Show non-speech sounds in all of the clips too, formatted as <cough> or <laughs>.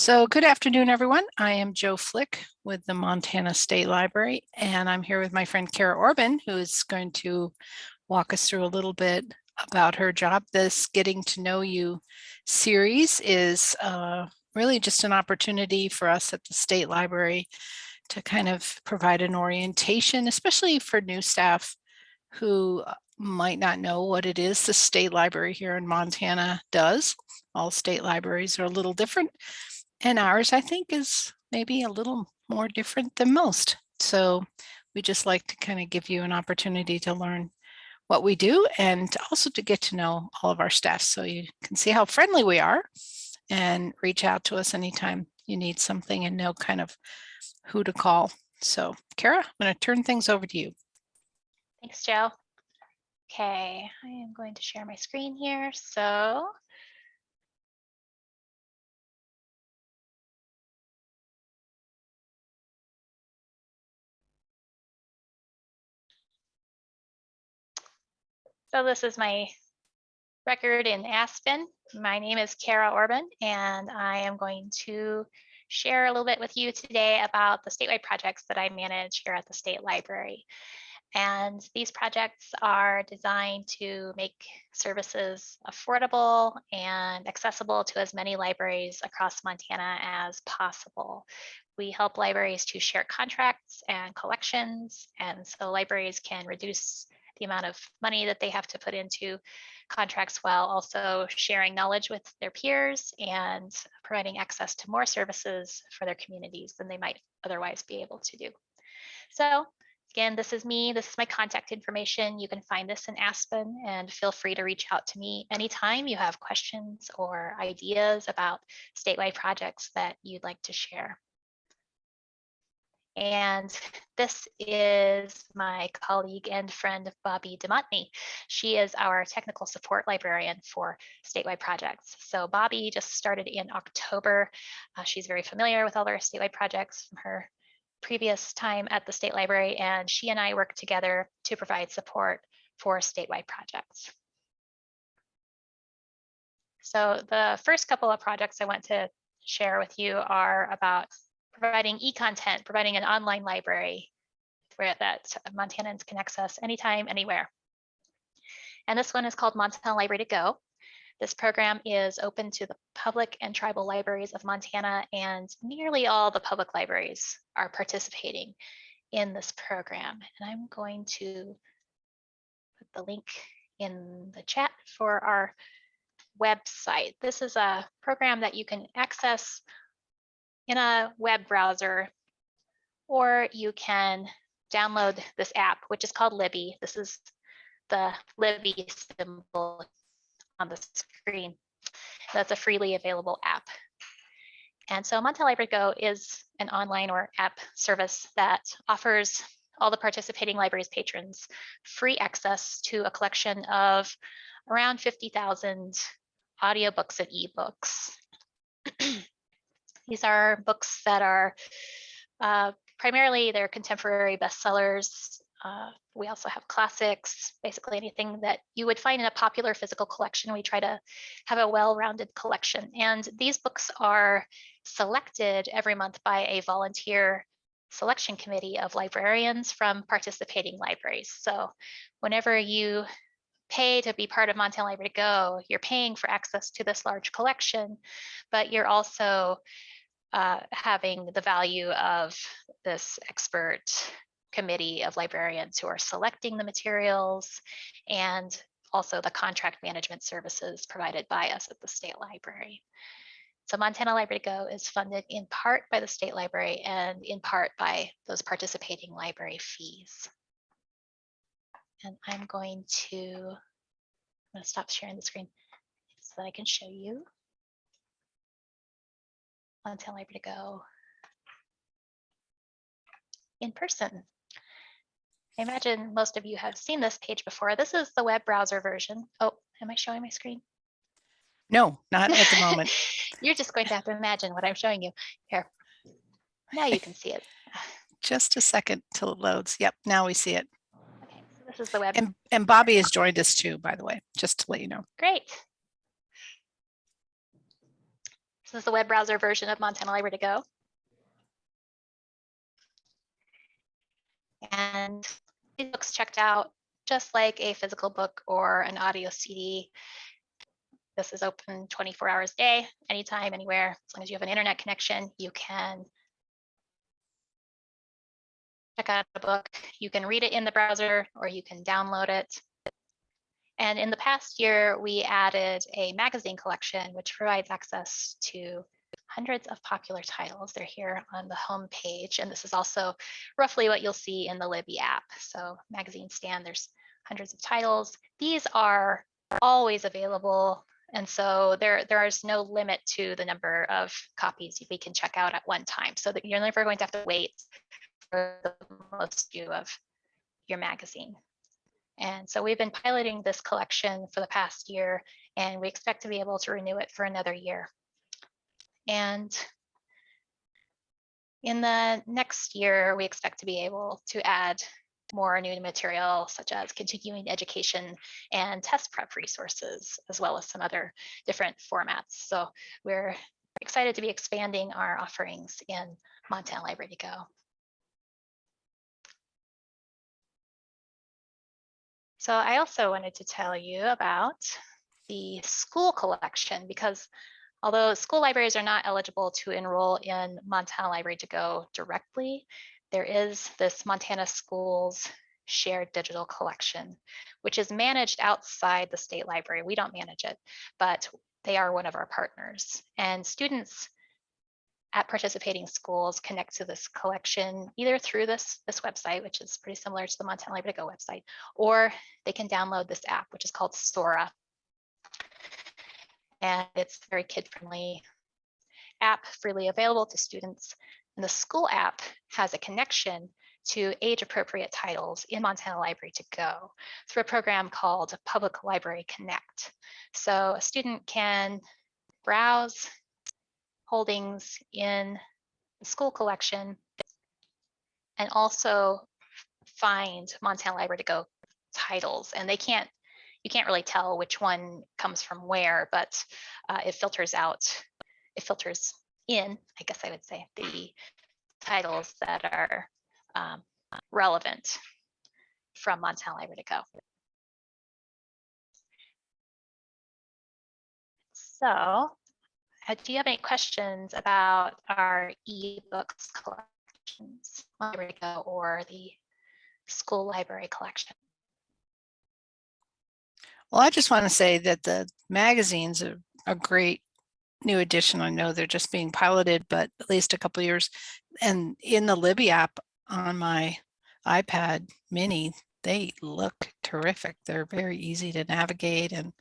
So good afternoon, everyone. I am Joe Flick with the Montana State Library, and I'm here with my friend Kara Orban, who is going to walk us through a little bit about her job. This Getting to Know You series is uh, really just an opportunity for us at the State Library to kind of provide an orientation, especially for new staff who might not know what it is the state library here in Montana does. All state libraries are a little different and ours I think is maybe a little more different than most. So we just like to kind of give you an opportunity to learn what we do and also to get to know all of our staff so you can see how friendly we are and reach out to us anytime you need something and know kind of who to call. So Kara, I'm going to turn things over to you. Thanks, Joe. Okay, I am going to share my screen here. So So this is my record in Aspen. My name is Kara Orban, and I am going to share a little bit with you today about the statewide projects that I manage here at the State Library. And these projects are designed to make services affordable and accessible to as many libraries across Montana as possible. We help libraries to share contracts and collections, and so libraries can reduce the amount of money that they have to put into contracts while also sharing knowledge with their peers and providing access to more services for their communities than they might otherwise be able to do. So again, this is me, this is my contact information. You can find this in Aspen and feel free to reach out to me anytime you have questions or ideas about statewide projects that you'd like to share. And this is my colleague and friend, Bobby DeMontney. She is our technical support librarian for statewide projects. So Bobby just started in October. Uh, she's very familiar with all our statewide projects from her previous time at the state library, and she and I work together to provide support for statewide projects. So the first couple of projects I want to share with you are about providing e-content, providing an online library where that Montanans can access anytime, anywhere. And this one is called Montana Library to Go. This program is open to the public and tribal libraries of Montana, and nearly all the public libraries are participating in this program. And I'm going to put the link in the chat for our website. This is a program that you can access in a web browser, or you can download this app, which is called Libby. This is the Libby symbol on the screen. That's a freely available app. And so Montana Library Go is an online or app service that offers all the participating libraries patrons free access to a collection of around 50,000 audiobooks and ebooks. <clears throat> These are books that are uh, primarily they're contemporary bestsellers. Uh, we also have classics, basically anything that you would find in a popular physical collection. We try to have a well-rounded collection. And these books are selected every month by a volunteer selection committee of librarians from participating libraries. So whenever you pay to be part of Montana Library Go, you're paying for access to this large collection, but you're also uh, having the value of this expert committee of librarians who are selecting the materials and also the contract management services provided by us at the state library. So Montana Library Go is funded in part by the state library and in part by those participating library fees. And I'm going to, I'm going to stop sharing the screen so that I can show you until I'm able to go in person. I imagine most of you have seen this page before. This is the web browser version. Oh, am I showing my screen? No, not at the moment. <laughs> You're just going to have to imagine what I'm showing you. Here, now you can see it. <laughs> Just a second till it loads. Yep, now we see it. Okay, so this is the web. And, and Bobby has joined us too, by the way, just to let you know. Great. This is the web browser version of Montana Library to Go. And these books checked out just like a physical book or an audio CD. This is open 24 hours a day, anytime, anywhere. As long as you have an internet connection, you can check out a book. You can read it in the browser or you can download it. And in the past year, we added a magazine collection, which provides access to hundreds of popular titles. They're here on the home page. And this is also roughly what you'll see in the Libby app. So magazine stand, there's hundreds of titles. These are always available. And so there, there is no limit to the number of copies we can check out at one time. So that you're never going to have to wait for the most view of your magazine. And so we've been piloting this collection for the past year, and we expect to be able to renew it for another year. And in the next year, we expect to be able to add more new material such as continuing education and test prep resources, as well as some other different formats. So we're excited to be expanding our offerings in Montana Library to Go. So I also wanted to tell you about the school collection because although school libraries are not eligible to enroll in Montana Library to Go directly, there is this Montana Schools shared digital collection, which is managed outside the state library. We don't manage it, but they are one of our partners. And students at participating schools connect to this collection either through this, this website, which is pretty similar to the Montana Library to Go website, or they can download this app, which is called Sora. And it's very kid-friendly app freely available to students. And the school app has a connection to age-appropriate titles in Montana Library to Go through a program called Public Library Connect. So a student can browse holdings in the school collection and also find Montana Library to Go titles. And they can't, you can't really tell which one comes from where, but uh, it filters out, it filters in, I guess I would say, the titles that are um, relevant from Montana Library to Go. So uh, do you have any questions about our ebooks collections, or the school library collection? Well, I just want to say that the magazines are a great new addition. I know they're just being piloted, but at least a couple years. And in the Libby app on my iPad mini, they look terrific. They're very easy to navigate and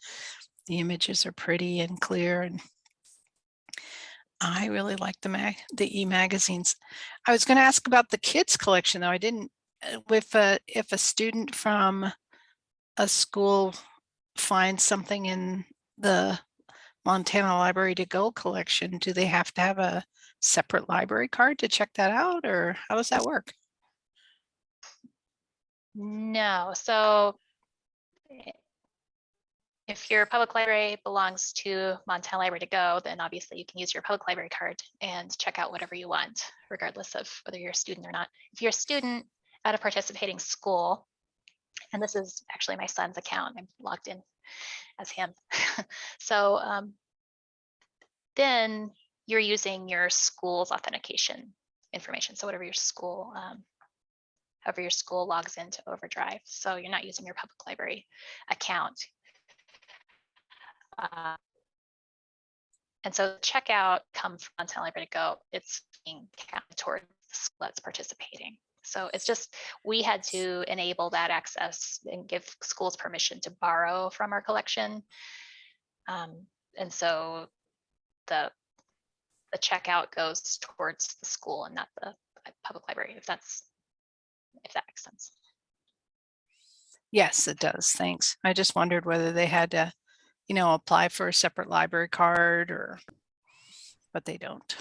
the images are pretty and clear and I really like the mag the e-magazines. I was going to ask about the kids collection though. I didn't uh, with a if a student from a school finds something in the Montana Library to Go collection, do they have to have a separate library card to check that out or how does that work? No, so eh, if your public library belongs to Montana Library to Go, then obviously you can use your public library card and check out whatever you want, regardless of whether you're a student or not. If you're a student at a participating school, and this is actually my son's account, I'm logged in as him. <laughs> so um, then you're using your school's authentication information. So whatever your school, um, however your school logs into Overdrive. So you're not using your public library account. Uh, and so checkout comes from Montana Library to Go. It's being counted towards the school that's participating. So it's just, we had to enable that access and give schools permission to borrow from our collection. Um, and so the, the checkout goes towards the school and not the public library, if that's, if that makes sense. Yes, it does. Thanks. I just wondered whether they had to, you know, apply for a separate library card or, but they don't.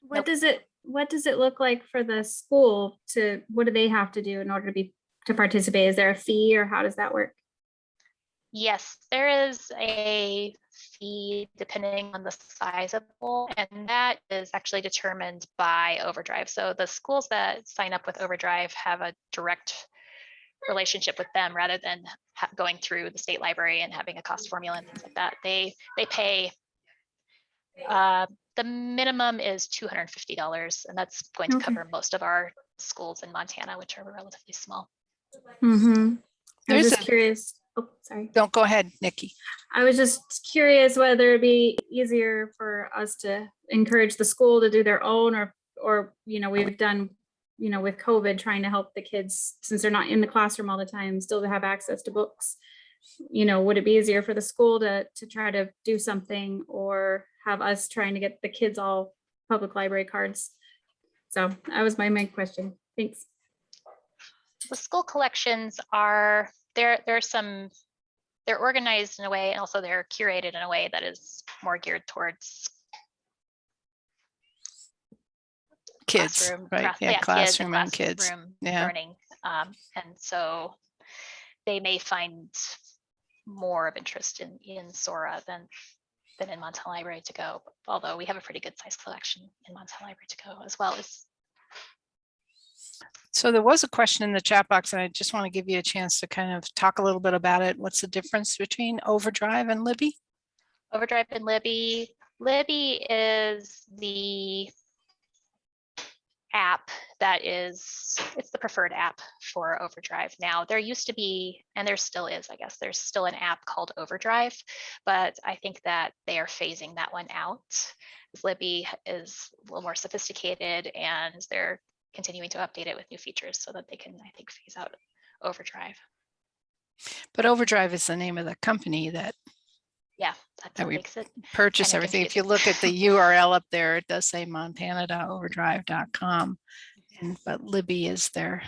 What Nope. does it, what does it look like for the school to, what do they have to do in order to be, to participate? Is there a fee or how does that work? Yes, there is a fee depending on the size of the pool, and that is actually determined by Overdrive. So the schools that sign up with Overdrive have a direct relationship with them rather than ha- going through the state library and having a cost formula and things like that. They they pay. Uh, the minimum is two hundred and fifty dollars, and that's going to Okay. cover most of our schools in Montana, which are relatively small. Mm-hmm. I was There's just a- curious. Oh, sorry. Don't go ahead, Nikki. I was just curious whether it'd be easier for us to encourage the school to do their own or, or, you know, we've done, you know, with COVID, trying to help the kids, since they're not in the classroom all the time, still to have access to books. You know, would it be easier for the school to, to try to do something or have us trying to get the kids all public library cards? So that was my main question. Thanks. the school collections are there, there are some they're organized in a way and also they're curated in a way that is more geared towards Kids, classroom right? class- Yeah, kids classroom and kids. classroom Yeah. learning um, and so they may find more of interest in in sora than than in montana library to go although we have a pretty good size collection in montana library to go as well as So there was a question in the chat box and I just want to give you a chance to kind of talk a little bit about it. What's the difference between Overdrive and Libby? Overdrive and Libby. Libby is the app that is, it's the preferred app for Overdrive now. There used to be, and there still is, I guess, there's still an app called Overdrive, but I think that they are phasing that one out. Libby is a little more sophisticated and they're continuing to update it with new features so that they can, I think, phase out Overdrive. But Overdrive is the name of the company that Yeah, that's That makes it. purchased Kinda everything. If you look at the <laughs> URL up there, it does say montana.overdrive.com. And but Libby is their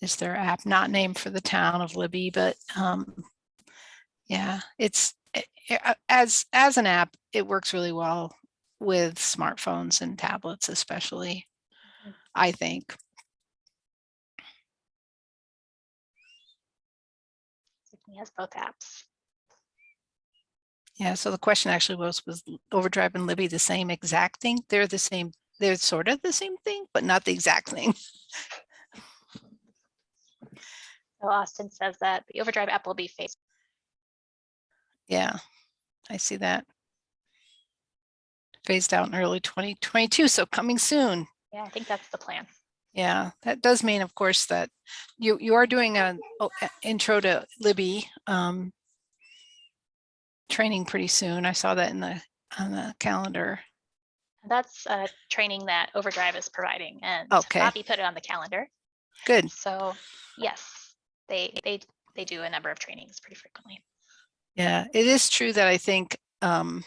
is their app, not named for the town of Libby, but um yeah, it's a- a- as as an app, it works really well with smartphones and tablets especially, Mhm. I think. He has both apps. Yeah, so the question actually was, was Overdrive and Libby the same exact thing? They're the same, they're sort of the same thing, but not the exact thing. <laughs> So Austin says that the Overdrive app will be phased. Yeah, I see that. Phased out in early 2022, so coming soon. Yeah, I think that's the plan. Yeah, that does mean, of course, that you, you are doing an oh, intro to Libby um, training pretty soon. I saw that in the, on the calendar. That's a training that Overdrive is providing and Okay. Bobby put it on the calendar. Good. So yes, they, they, they do a number of trainings pretty frequently. Yeah, it is true that I think um,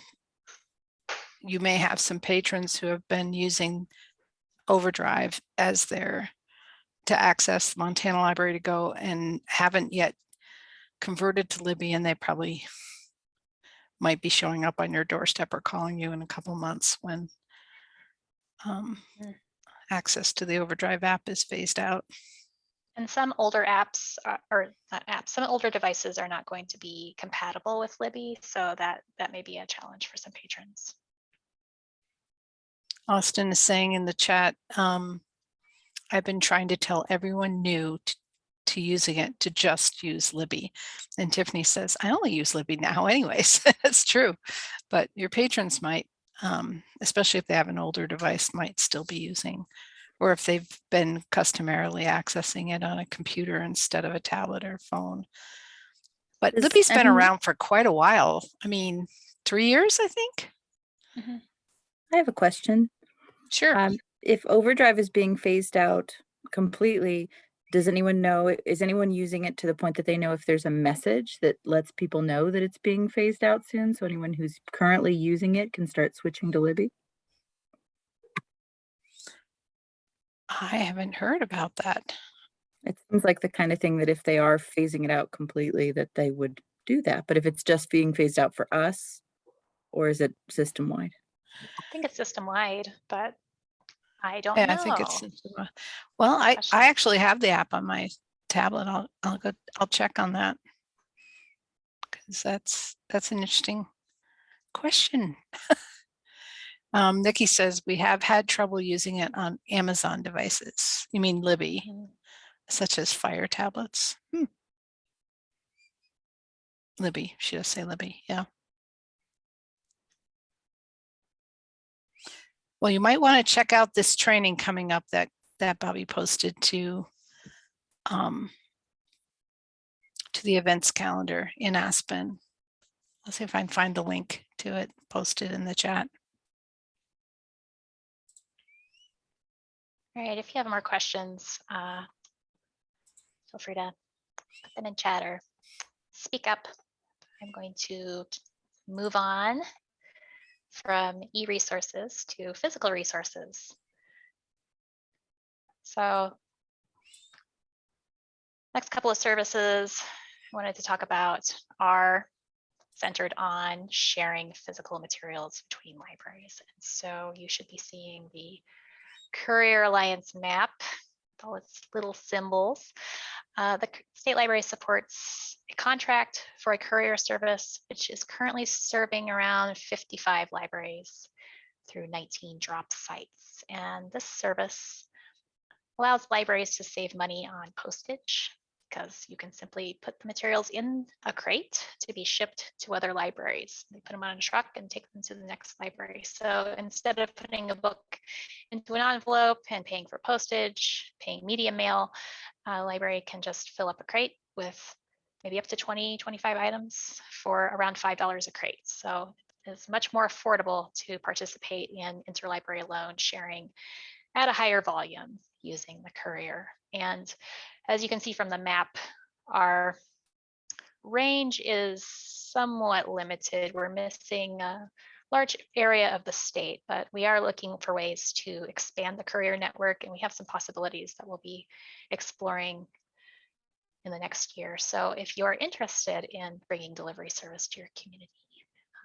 you may have some patrons who have been using Overdrive as their to access Montana Library to go and haven't yet converted to Libby and they probably might be showing up on your doorstep or calling you in a couple months when um, Mm. access to the Overdrive app is phased out. And some older apps are- or not apps, some older devices are not going to be compatible with Libby. So that, that may be a challenge for some patrons. Austin is saying in the chat, um, I've been trying to tell everyone new t- to using it to just use Libby. And Tiffany says, I only use Libby now <laughs> anyways. That's true. But your patrons might, um, especially if they have an older device, might still be using, or if they've been customarily accessing it on a computer instead of a tablet or phone. But Does Libby's been around for quite a while. I mean, three years, I think. I have a question. Sure. Um, if overdrive is being phased out completely, does anyone know, is anyone using it to the point that they know if there's a message that lets people know that it's being phased out soon? So anyone who's currently using it can start switching to Libby? I haven't heard about that. It seems like the kind of thing that if they are phasing it out completely, that they would do that. But if it's just being phased out for us, or is it system wide? I think it's system wide, but I don't Yeah, know. I think it's, well, I. I actually have the app on my tablet. I'll, I'll go, I'll check on that. because that's, that's an interesting question. <laughs> Um, Nikki says we have had trouble using it on Amazon devices. You mean Libby, Mhm. such as Fire tablets? Hmm. Libby, should I say Libby, yeah. Well, you might want to check out this training coming up that, that Bobby posted to um, to the events calendar in Aspen. Let's see if I can find the link to it posted in the chat. All right, if you have more questions, uh, feel free to put them in chat or speak up. I'm going to move on from e-resources to physical resources. So next couple of services I wanted to talk about are centered on sharing physical materials between libraries. And so you should be seeing the Courier Alliance map, all its little symbols. Uh, the State Library supports a contract for a courier service, which is currently serving around 55 libraries through 19 drop sites. And this service allows libraries to save money on postage because you can simply put the materials in a crate to be shipped to other libraries. They put them on a truck and take them to the next library. So instead of putting a book into an envelope and paying for postage, paying media mail, a library can just fill up a crate with maybe up to 20, 25 items for around $5 a crate. So it's much more affordable to participate in interlibrary loan sharing at a higher volume using the courier. And as you can see from the map, our range is somewhat limited. We're missing a large area of the state, but we are looking for ways to expand the courier network and we have some possibilities that we'll be exploring in the next year. So if you're interested in bringing delivery service to your community,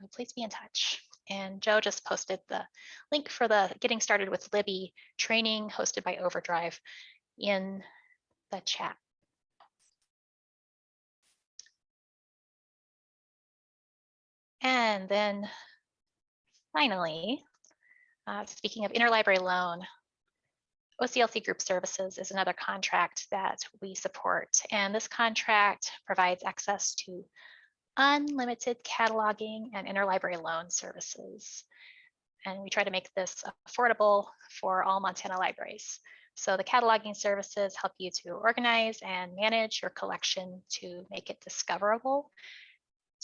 uh, please be in touch. And Joe just posted the link for the Getting Started with Libby training hosted by Overdrive in the chat. And then finally, uh, speaking of interlibrary loan, OCLC Group Services is another contract that we support. And this contract provides access to unlimited cataloging and interlibrary loan services. And we try to make this affordable for all Montana libraries. So the cataloging services help you to organize and manage your collection to make it discoverable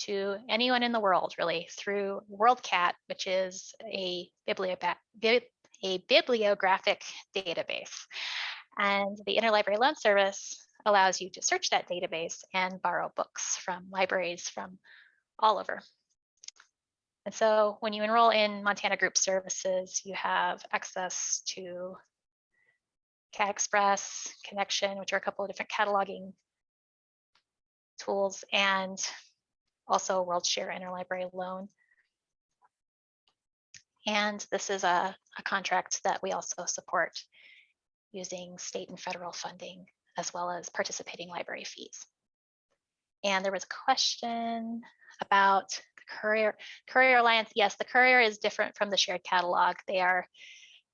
to anyone in the world, really, through WorldCat, which is a, a bibliographic database. And the Interlibrary Loan Service allows you to search that database and borrow books from libraries from all over. And so when you enroll in Montana Group Services, you have access to Express, Connexion, which are a couple of different cataloging tools, and also WorldShare Interlibrary Loan. And this is a, a contract that we also support using state and federal funding, as well as participating library fees. And there was a question about the Courier, Courier Alliance. Yes, the Courier is different from the shared catalog. They are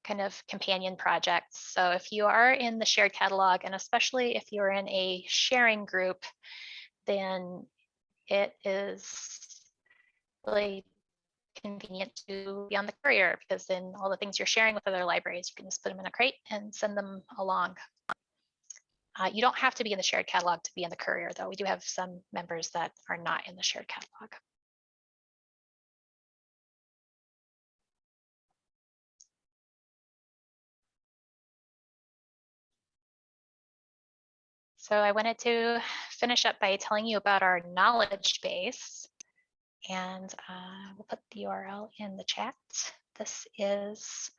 kind of companion projects. So if you are in the shared catalog, and especially if you're in a sharing group, then it is really convenient to be on the courier because then all the things you're sharing with other libraries, you can just put them in a crate and send them along. Uh, you don't have to be in the shared catalog to be in the courier, though. We do have some members that are not in the shared catalog. So I wanted to finish up by telling you about our knowledge base. And uh, we'll put the URL in the chat. This is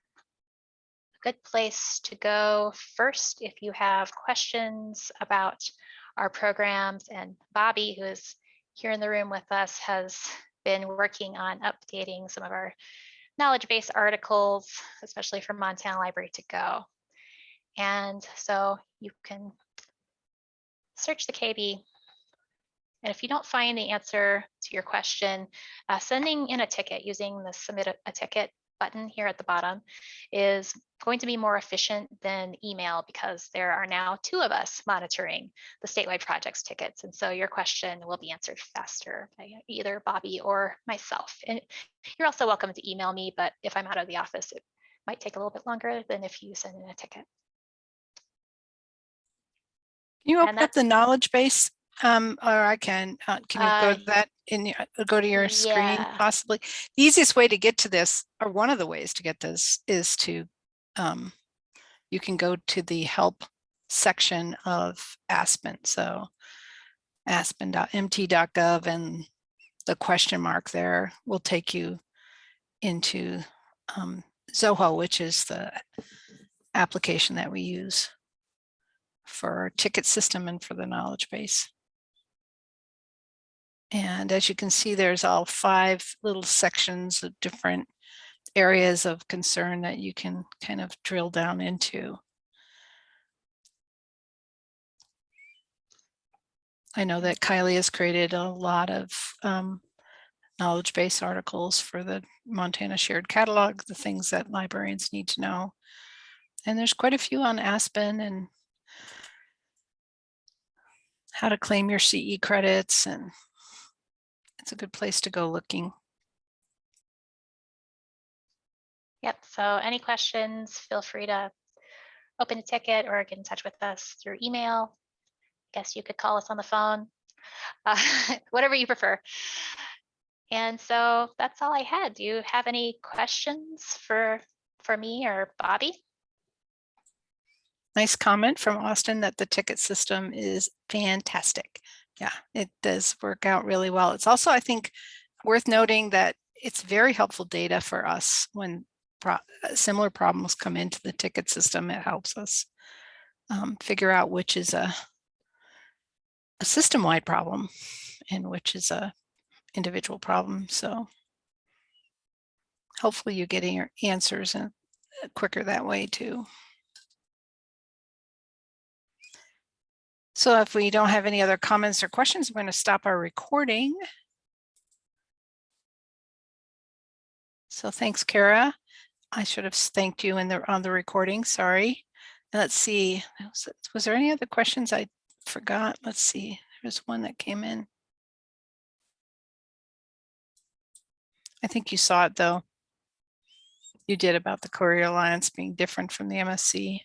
a good place to go first if you have questions about our programs. And Bobby, who is here in the room with us, has been working on updating some of our knowledge base articles, especially for Montana Library to Go. And so you can search the KB And if you don't find the answer to your question, uh, sending in a ticket using the submit a, a ticket button here at the bottom is going to be more efficient than email because there are now two of us monitoring the statewide projects tickets. And so your question will be answered faster by either Bobby or myself. And you're also welcome to email me, but if I'm out of the office, it might take a little bit longer than if you send in a ticket. Can you open up the knowledge base? Um, or I can, uh, can you go Uh, to that in, your- uh, go to your screen yeah. possibly? The easiest way to get to this, or one of the ways to get this is to, um, you can go to the help section of Aspen. So aspen.mt.gov and the question mark there will take you into um, Zoho, which is the application that we use for our ticket system and for the knowledge base. And as you can see, there's all five little sections of different areas of concern that you can kind of drill down into. I know that Kylie has created a lot of um, knowledge base articles for the Montana Shared Catalog, the things that librarians need to know. And there's quite a few on Aspen and how to claim your CE credits and it's a good place to go looking. Yep, so any questions, feel free to open a ticket or get in touch with us through email. I guess you could call us on the phone, <laughs> uh, whatever you prefer. And so that's all I had. Do you have any questions for, for me or Bobby? Nice comment from Austin that the ticket system is fantastic. Yeah, it does work out really well. It's also, I think, worth noting that it's very helpful data for us when pro- uh, similar problems come into the ticket system. It helps us um, figure out which is a, a system-wide problem and which is a individual problem. So hopefully you're getting your answers and quicker that way too. So if we don't have any other comments or questions, I'm going to stop our recording. So thanks, Kara. I should have thanked you in the on the recording. Sorry. Let's see. Was, was there any other questions I forgot? Let's see. There's one that came in. I think you saw it though. You did about the Courier Alliance being different from the MSC.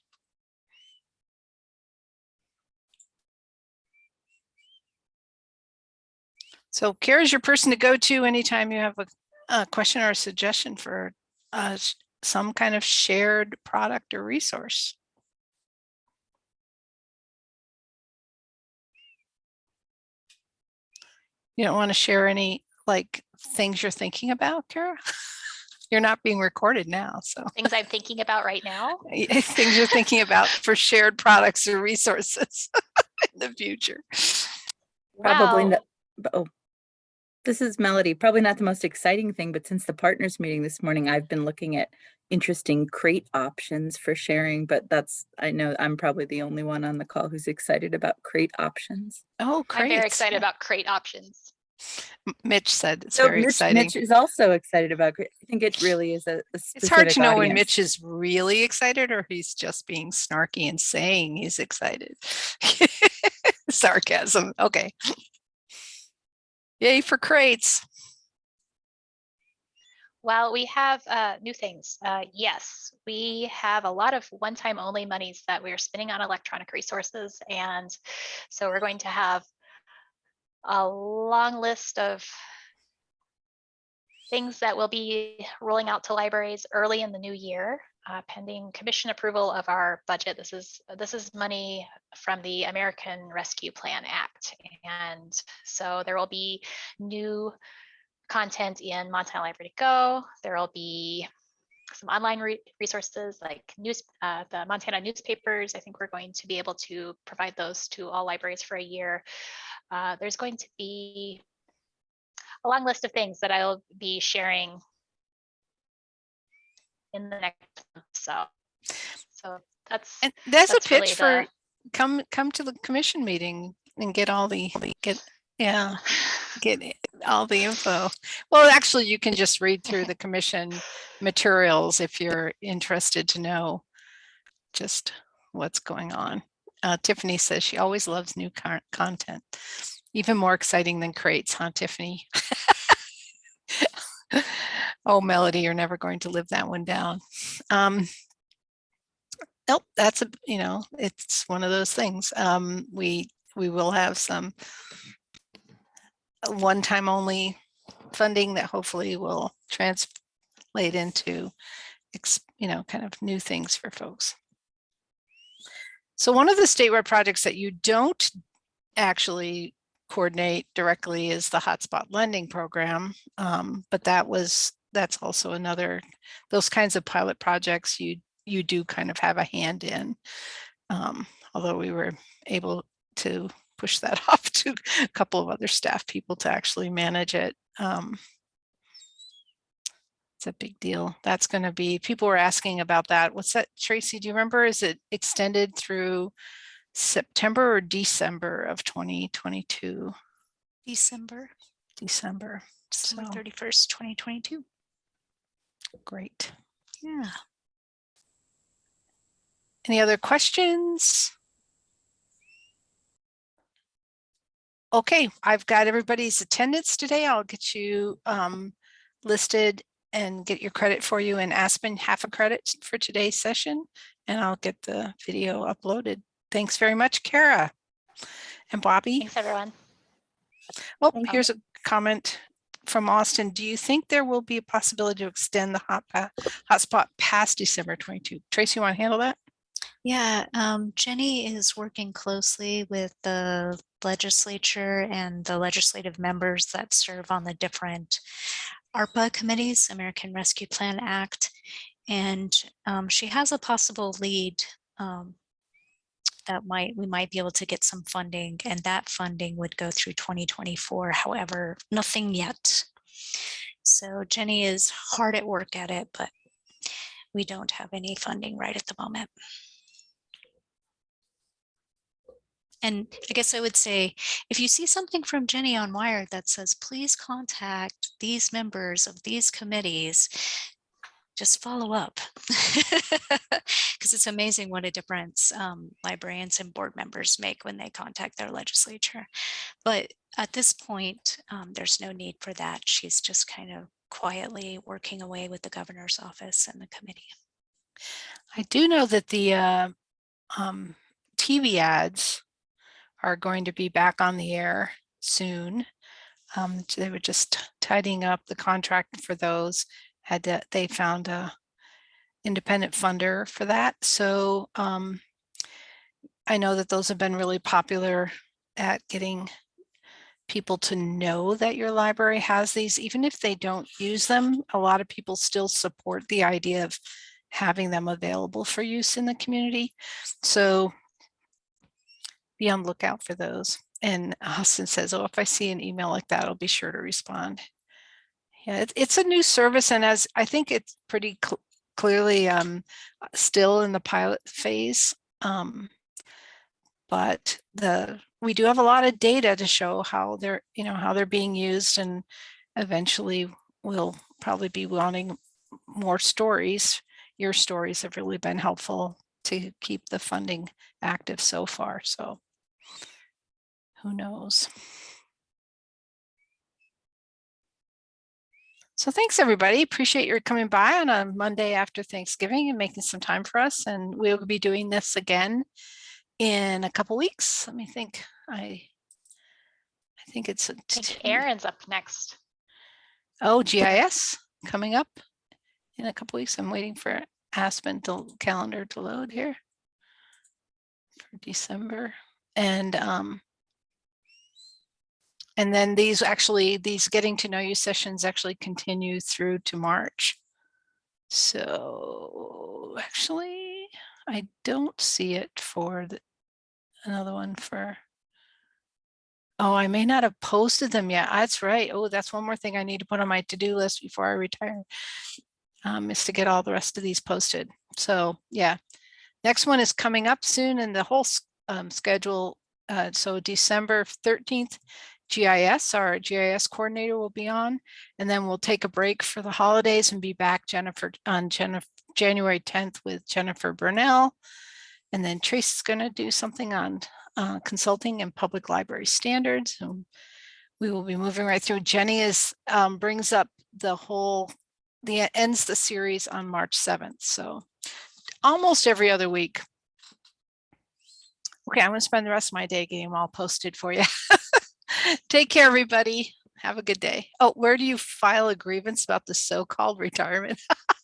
So Kara's your person to go to anytime you have a, a question or a suggestion for uh, some kind of shared product or resource. You don't want to share any like things you're thinking about, Kara? <laughs> You're not being recorded now, so Things I'm thinking about right now? <laughs> <laughs> things you're thinking about for shared products or resources in the future. Probably Wow. not, oh. This is Melody, probably not the most exciting thing, but since the partners meeting this morning, I've been looking at interesting crate options for sharing, but that's, I know I'm probably the only one on the call who's excited about crate options. Oh, I'm very great. excited about crate options. Mitch said it's So very Mitch, exciting. Mitch is also excited about, crate. I think it really is a. a It's hard to specific know when. Mitch is really excited or he's just being snarky and saying he's excited. <laughs> Sarcasm. Okay. Yay for crates. Well, we have uh, new things. Uh, yes, we have a lot of one-time only monies that we're spending on electronic resources. And so we're going to have a long list of things that will be rolling out to libraries early in the new year, uh, pending commission approval of our budget. This is this is money from the American Rescue Plan Act. And so there will be new content in Montana Library to Go. There will be some online re- resources like news, uh, the Montana newspapers. I think we're going to be able to provide those to all libraries for a year. Uh, there's going to be a long list of things that I'll be sharing in the next month. So, so that's And that's a That's really pitch for the- come come to the commission meeting and get all the get Yeah, get all the info. Well, actually, you can just read through the commission materials if you're interested to know just what's going on. Uh, Tiffany says she always loves new content, even more exciting than crates, huh, Tiffany? <laughs> oh, Melody, you're never going to live that one down. Um, nope, that's a you know, it's one of those things. Um, we we will have some one time only funding that hopefully will translate into, you know, kind of new things for folks. So one of the statewide projects that you don't actually coordinate directly is the hotspot lending program. Um, but that was, that's also another, those kinds of pilot projects you, you do kind of have a hand in. Um, although we were able to push that <laughs> off to a couple of other staff people to actually manage it. Um, it's a big deal. That's going to be, people were asking about that. What's that, Tracy? Do you remember? Is it extended through September or December of 2022? December, December. December So, thirty-first, twenty twenty-two. Great. Yeah. Any other questions? Okay, I've got everybody's attendance today. I'll get you um, listed and get your credit for you in Aspen, half a credit for today's session, and I'll get the video uploaded. Thanks very much, Kara. And Bobby. Thanks, everyone. Oh, Thank you. here's a comment from Austin. Do you think there will be a possibility to extend the hot hotspot past December 22? Tracy, you want to handle that? Yeah, um, Jenny is working closely with the legislature and the legislative members that serve on the different ARPA committees, American Rescue Plan Act. And um, she has a possible lead um, that might, we might be able to get some funding and that funding would go through 2024. However, nothing yet. So Jenny is hard at work at it, but we don't have any funding right at the moment. And I guess I would say, if you see something from Jenny on Wire that says, please contact these members of these committees, just follow up. <laughs> Because it's amazing what a difference um, librarians and board members make when they contact their legislature. But at this point, um, there's no need for that. She's just kind of quietly working away with the governor's office and the committee. I do know that the uh, um, TV ads are going to be back on the air soon. Um, they were just tidying up the contract for those. Had to, they found a independent funder for that. So um, I know that those have been really popular at getting people to know that your library has these, even if they don't use them. A lot of people still support the idea of having them available for use in the community. So be on lookout for those. And Austin says, oh, if I see an email like that, I'll be sure to respond. Yeah, it's, it's a new service and as I think it's pretty cl- clearly um, still in the pilot phase. Um, but the we do have a lot of data to show how they're, you know, how they're being used and eventually we'll probably be wanting more stories. Your stories have really been helpful to keep the funding active so far. So who knows? So thanks, everybody. Appreciate your coming by on a Monday after Thanksgiving and making some time for us. And we'll be doing this again in a couple weeks. Let me think. I I think it's a I think Aaron's up next. Oh, GIS coming up in a couple weeks. I'm waiting for Aspen to calendar to load here for December. And um and then these actually, these getting to know you sessions actually continue through to March. So actually, I don't see it for the another one for Oh, I may not have posted them yet. That's right. Oh, that's one more thing I need to put on my to-do list before I retire. Um, is to get all the rest of these posted. So yeah, next one is coming up soon and the whole um, schedule. Uh, so December 13th GIS, our GIS coordinator will be on, and then we'll take a break for the holidays and be back Jennifer on January 10th with Jennifer Burnell. And then Trace is going to do something on uh, consulting and public library standards. and we will be moving right through. Jenny is um, brings up the whole, the ends the series on March 7th. So almost every other week. Okay, I'm going to spend the rest of my day getting them all posted for you. <laughs> Take care, everybody. Have a good day. Oh, where do you file a grievance about the so-called retirement?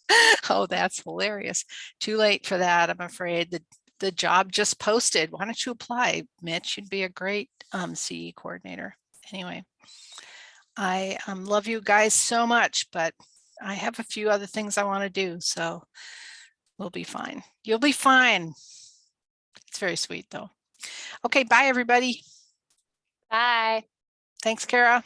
<laughs> oh, that's hilarious. Too late for that, I'm afraid. The, the job just posted. Why don't you apply, Mitch? You'd be a great um, CE coordinator. Anyway, I um, love you guys so much, but I have a few other things I want to do, so we'll be fine. You'll be fine. It's very sweet, though. Okay, bye, everybody. Bye. Thanks, Kara.